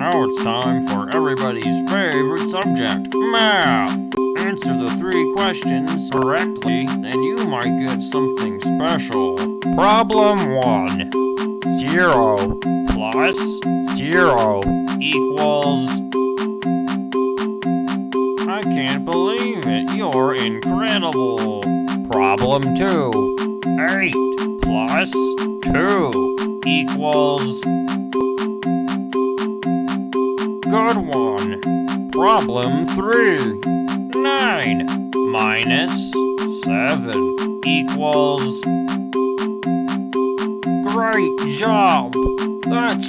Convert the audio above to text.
Now it's time for everybody's favorite subject, math. Answer the three questions correctly, and you might get something special. Problem 1. 0 plus 0 equals... I can't believe it, you're incredible. Problem 2. 8 plus 2 equals... Good one. Problem 3. 9 minus 7 equals... Great job! That's